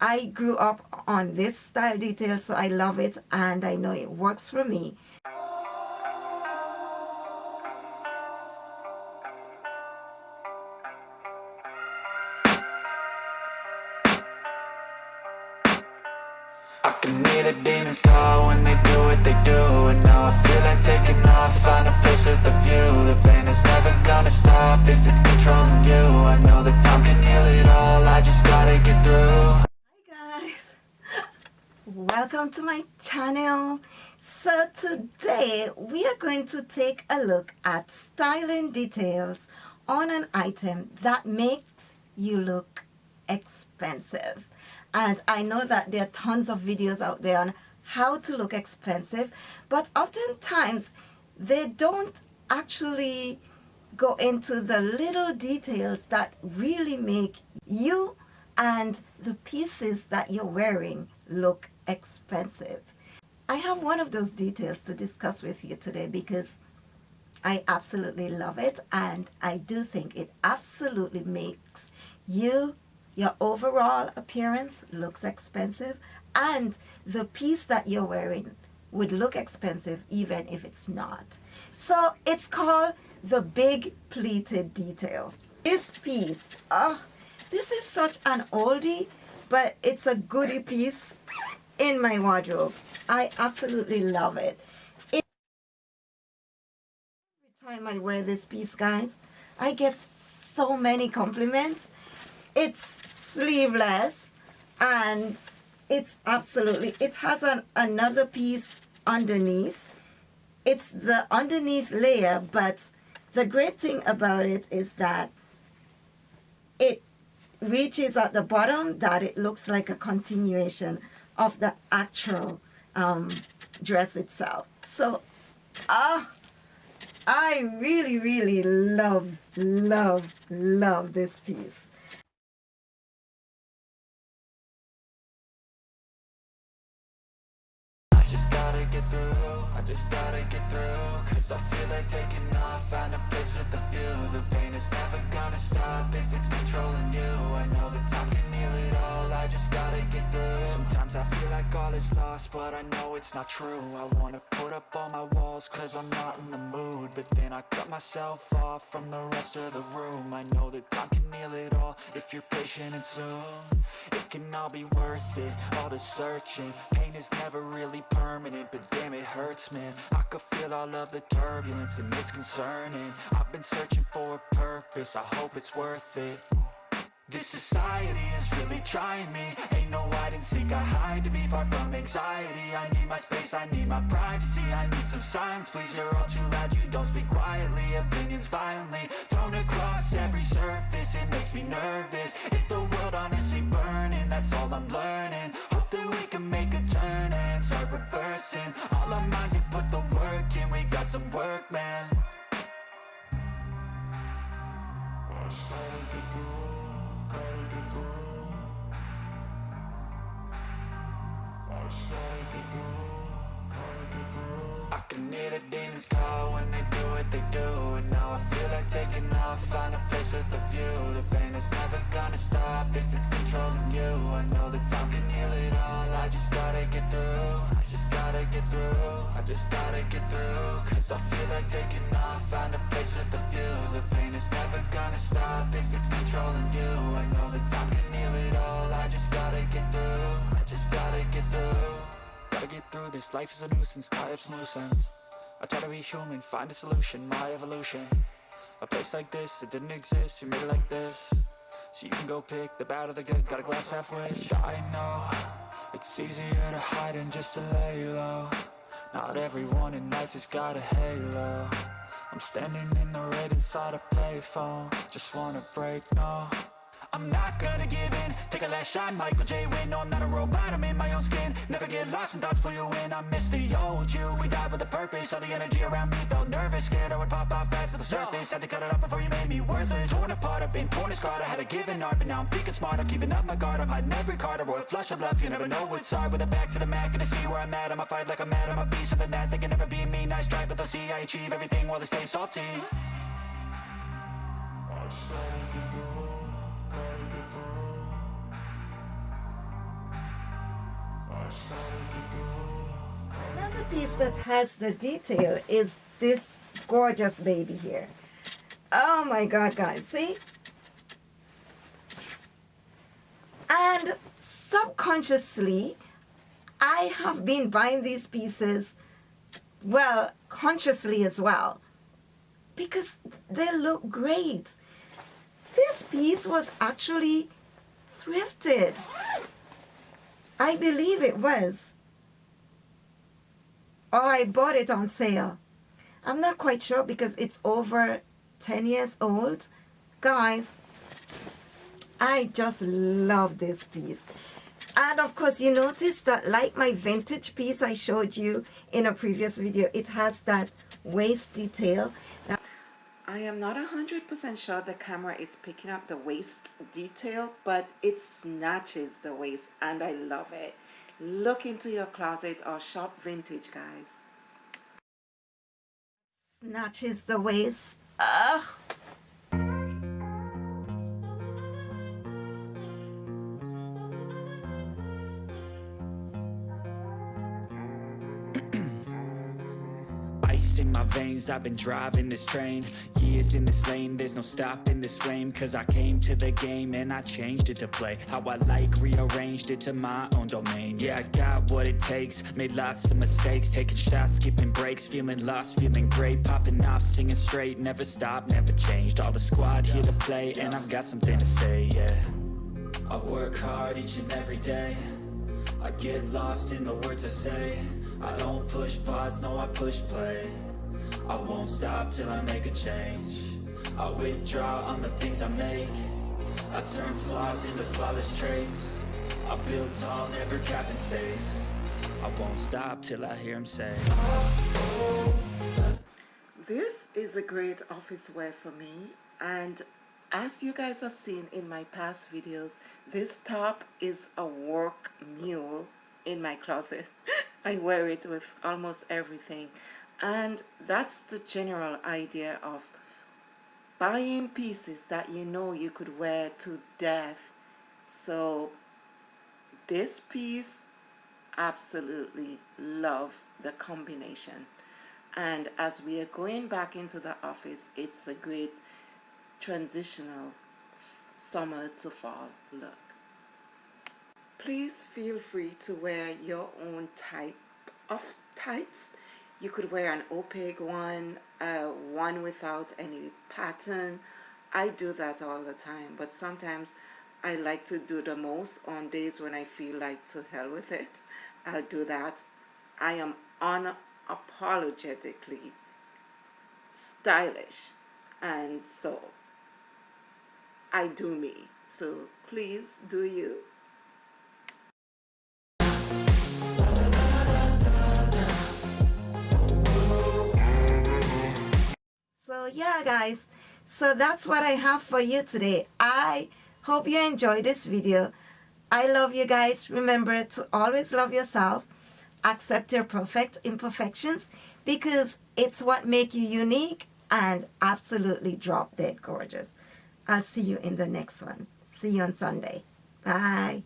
I grew up on this style detail, so I love it and I know it works for me. I can hear the demons call when they do what they do And now I feel like taking off, find a place with a view. The pain is never gonna stop if it's controlling you. I know that time can heal it all, I just gotta get through welcome to my channel. So today we are going to take a look at styling details on an item that makes you look expensive and I know that there are tons of videos out there on how to look expensive but oftentimes they don't actually go into the little details that really make you and the pieces that you're wearing look expensive. I have one of those details to discuss with you today because I absolutely love it and I do think it absolutely makes you your overall appearance looks expensive and the piece that you're wearing would look expensive even if it's not. So it's called the big pleated detail. This piece, oh, this is such an oldie, but it's a goodie piece in my wardrobe. I absolutely love it. Every time I wear this piece, guys, I get so many compliments. It's sleeveless and it's absolutely it has an another piece underneath it's the underneath layer but the great thing about it is that it reaches at the bottom that it looks like a continuation of the actual um, dress itself. So ah I really really love love love this piece. Just gotta get through Cause I feel like taking off, find a place with a view is lost, but I know it's not true. I wanna put up all my walls cause I'm not in the mood. But then I cut myself off from the rest of the room. I know that time can heal it all if you're patient and soon. It can all be worth it, all the searching. Pain is never really permanent, but damn it hurts man. I could feel all of the turbulence and it's concerning. I've been searching for a purpose, I hope it's worth it. This society is really trying me and seek, I hide to be far from anxiety. I need my space, I need my privacy. I need some silence, please, you're all too loud. You don't speak quietly, opinions violently Thrown across every surface, it makes me nervous. Is the world honestly burning, that's all I'm learning they do And now I feel like taking off, find a place with a view. The pain is never gonna stop if it's controlling you. I know that time can heal it all, I just gotta get through. I just gotta get through, I just gotta get through. Cause I feel like taking off, find a place with a view. The pain is never gonna stop if it's controlling you. I know that time can heal it all, I just gotta get through. I just gotta get through. Gotta get through this, life is a nuisance, tie up some loose ends I try to be human, find a solution, my evolution. A place like this, it didn't exist, we made it like this. So you can go pick the bad or the good, got a glass half wish I know, it's easier to hide than just to lay low Not everyone in life has got a halo. I'm standing in the red inside a payphone. Just wanna break, no I'm not gonna give in. Take a last shot, Michael J. Win No, I'm not a robot, I'm in my own skin. Never get lost when thoughts pull you in. I miss the old you, we died with a purpose. All the energy around me felt nervous. Scared I would pop off fast to the surface. Had to cut it off before you made me worthless. Torn apart, I've been torn and scarred. I had a given art, but now I'm thinking smart. I'm keeping up my guard, I'm hiding every card. A royal flush of love, you never know what's hard. With a back to the mat, gonna see where I'm at. I'ma fight like I'm mad, I'ma be something that They can never be. Me, nice try But they'll see I achieve everything while they stay salty piece that has the detail is this gorgeous baby here. Oh my god guys, see? And subconsciously, I have been buying these pieces, well, consciously as well, because they look great. This piece was actually thrifted. I believe it was. Or I bought it on sale. I'm not quite sure because it's over 10 years old. Guys, I just love this piece. And of course, you notice that like my vintage piece I showed you in a previous video, it has that waist detail. I am not 100% sure the camera is picking up the waist detail, but it snatches the waist and I love it. Look into your closet or shop vintage, guys. Snatches the waist. Ugh. Veins, I've been driving this train. Years in this lane, there's no stopping this flame. Cause I came to the game and I changed it to play How I like, rearranged it to my own domain. Yeah, I got what it takes, made lots of mistakes. Taking shots, skipping breaks, feeling lost, feeling great. Popping off, singing straight, never stopped, never changed. All the squad here to play and I've got something to say, yeah. I work hard each and every day. I get lost in the words I say. I don't push pause, no I push play I won't stop till I make a change. I withdraw on the things I make. I turn flaws into flawless traits. I build tall, never capped in space. I won't stop till I hear him say. This is a great office wear for me and as you guys have seen in my past videos this top is a work mule in my closet. I wear it with almost everything and that's the general idea of buying pieces that you know you could wear to death. So this piece absolutely love the combination. And as we are going back into the office it's a great transitional summer to fall look. Please feel free to wear your own type of tights you could wear an opaque one uh, one without any pattern. I do that all the time but sometimes I like to do the most on days when I feel like to hell with it. I'll do that. I am unapologetically stylish and so I do me. So please do you yeah guys. So that's what I have for you today. I hope you enjoyed this video. I love you guys. Remember to always love yourself. Accept your perfect imperfections because it's what make you unique and absolutely drop dead gorgeous. I'll see you in the next one. See you on Sunday. Bye